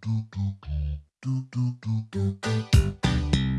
do do do do do do do do do